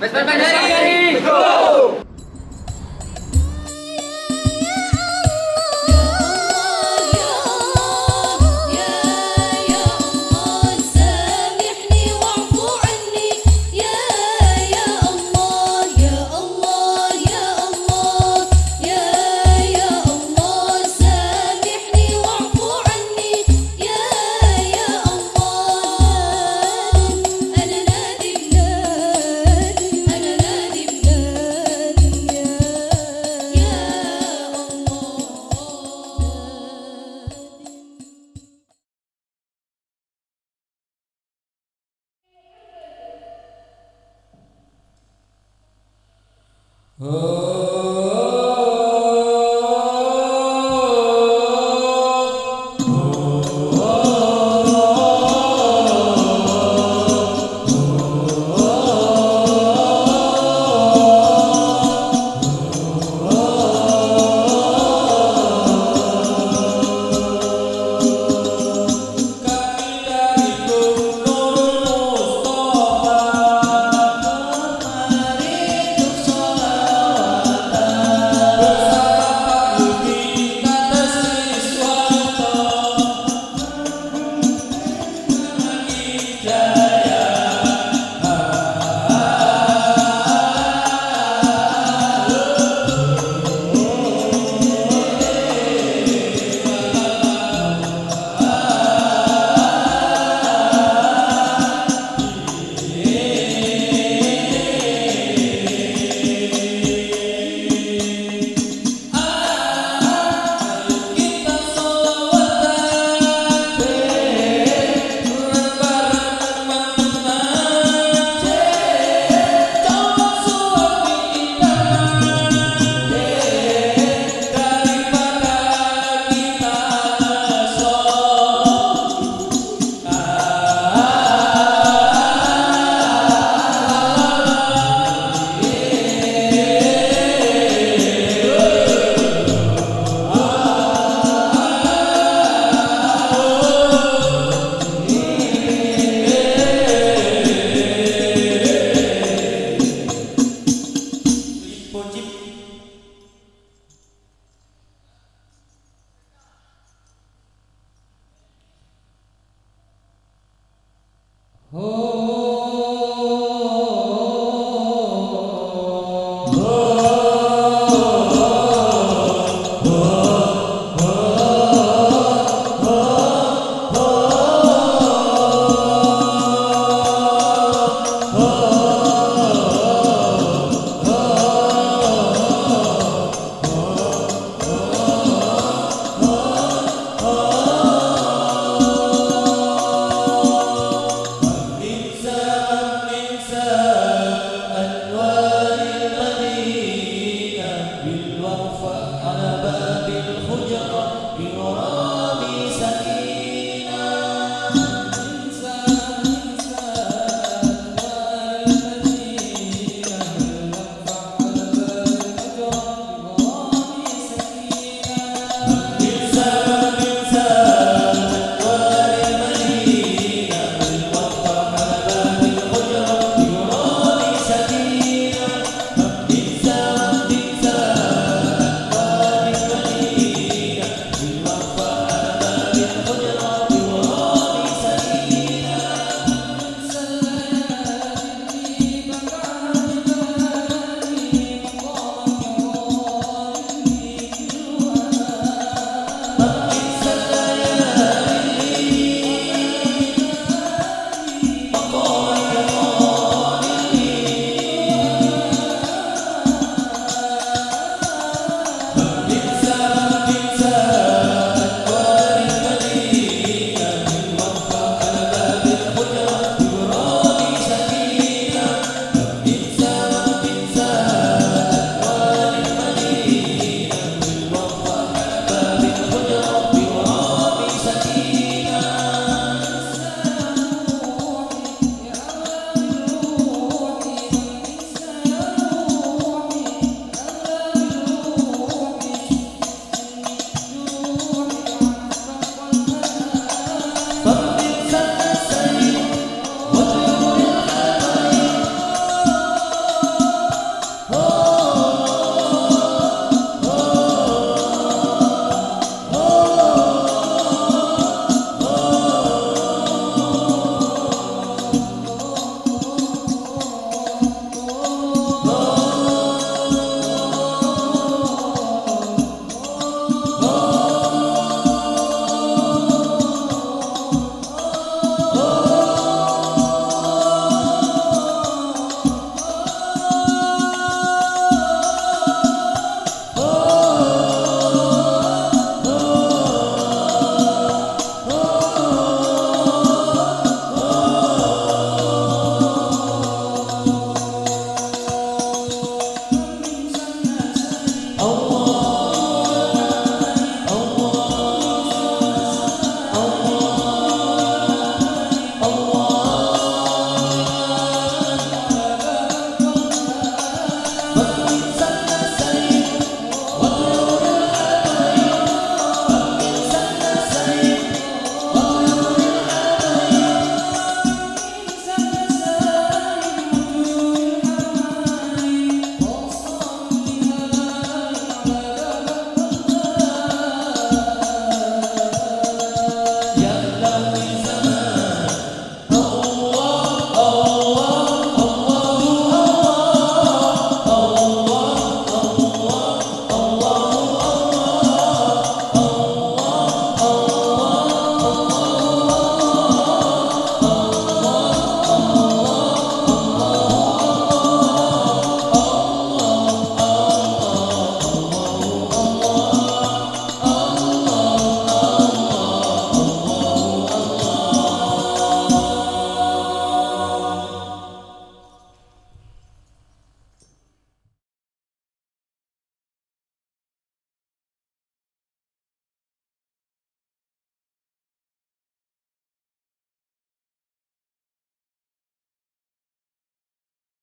Vesper Oh